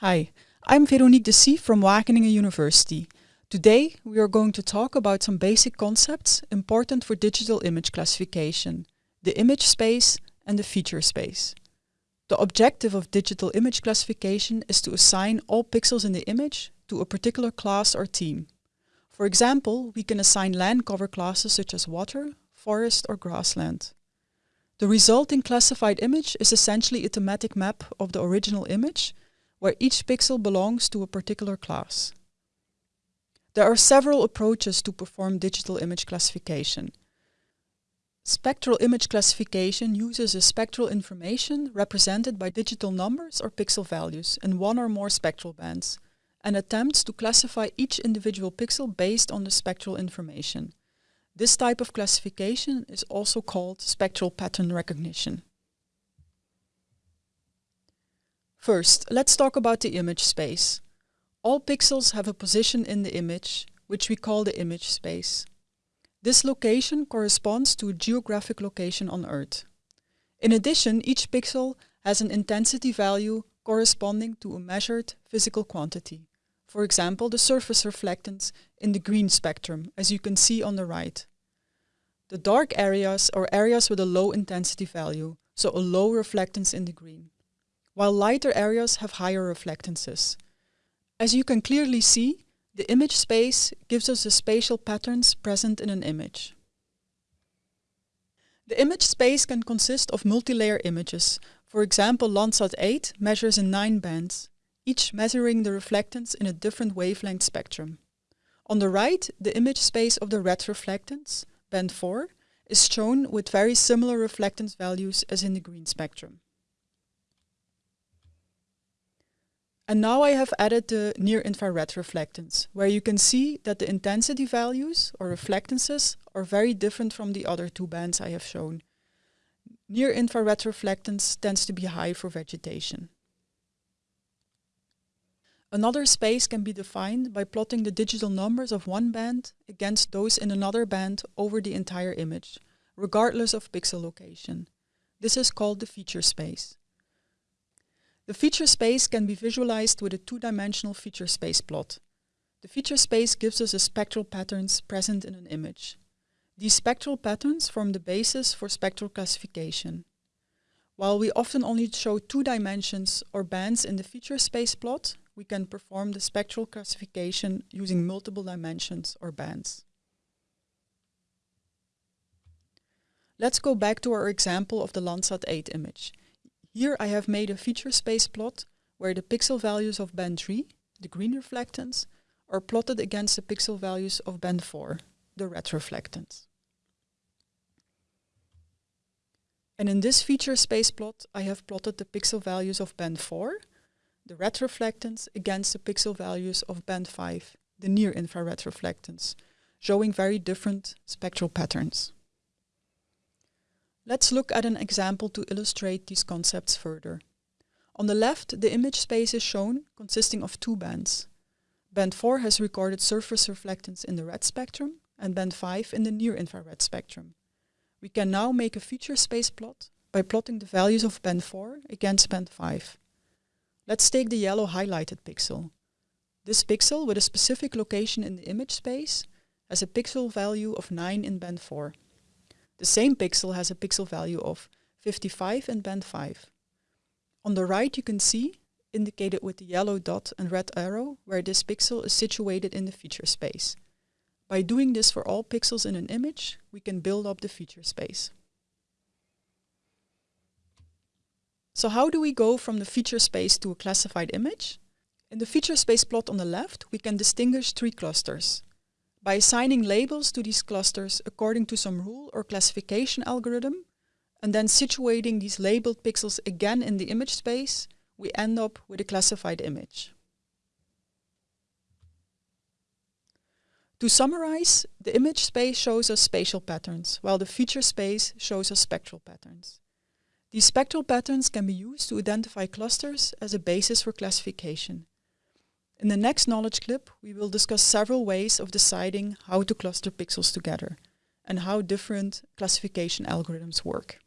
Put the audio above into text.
Hi, I'm Veronique de from Wageningen University. Today we are going to talk about some basic concepts important for digital image classification, the image space and the feature space. The objective of digital image classification is to assign all pixels in the image to a particular class or theme. For example, we can assign land cover classes such as water, forest or grassland. The resulting classified image is essentially a thematic map of the original image where each pixel belongs to a particular class. There are several approaches to perform digital image classification. Spectral image classification uses a spectral information represented by digital numbers or pixel values in one or more spectral bands and attempts to classify each individual pixel based on the spectral information. This type of classification is also called spectral pattern recognition. First, let's talk about the image space. All pixels have a position in the image, which we call the image space. This location corresponds to a geographic location on Earth. In addition, each pixel has an intensity value corresponding to a measured physical quantity. For example, the surface reflectance in the green spectrum, as you can see on the right. The dark areas are areas with a low intensity value, so a low reflectance in the green while lighter areas have higher reflectances. As you can clearly see, the image space gives us the spatial patterns present in an image. The image space can consist of multi-layer images. For example, Landsat 8 measures in nine bands, each measuring the reflectance in a different wavelength spectrum. On the right, the image space of the red reflectance, band 4, is shown with very similar reflectance values as in the green spectrum. And now I have added the near-infrared reflectance, where you can see that the intensity values or reflectances are very different from the other two bands I have shown. Near-infrared reflectance tends to be high for vegetation. Another space can be defined by plotting the digital numbers of one band against those in another band over the entire image, regardless of pixel location. This is called the feature space. The feature space can be visualized with a two-dimensional feature space plot. The feature space gives us the spectral patterns present in an image. These spectral patterns form the basis for spectral classification. While we often only show two dimensions or bands in the feature space plot, we can perform the spectral classification using multiple dimensions or bands. Let's go back to our example of the Landsat 8 image. Here I have made a feature space plot where the pixel values of band 3, the green reflectance, are plotted against the pixel values of band 4, the red reflectance. And in this feature space plot, I have plotted the pixel values of band 4, the red reflectance, against the pixel values of band 5, the near-infrared reflectance, showing very different spectral patterns. Let's look at an example to illustrate these concepts further. On the left, the image space is shown, consisting of two bands. Band 4 has recorded surface reflectance in the red spectrum, and band 5 in the near-infrared spectrum. We can now make a feature space plot by plotting the values of band 4 against band 5. Let's take the yellow highlighted pixel. This pixel, with a specific location in the image space, has a pixel value of 9 in band 4. The same pixel has a pixel value of 55 in band 5. On the right you can see, indicated with the yellow dot and red arrow, where this pixel is situated in the feature space. By doing this for all pixels in an image, we can build up the feature space. So how do we go from the feature space to a classified image? In the feature space plot on the left, we can distinguish three clusters. By assigning labels to these clusters according to some rule or classification algorithm, and then situating these labeled pixels again in the image space, we end up with a classified image. To summarize, the image space shows us spatial patterns, while the feature space shows us spectral patterns. These spectral patterns can be used to identify clusters as a basis for classification, in the next knowledge clip, we will discuss several ways of deciding how to cluster pixels together. and how different classification algorithms work.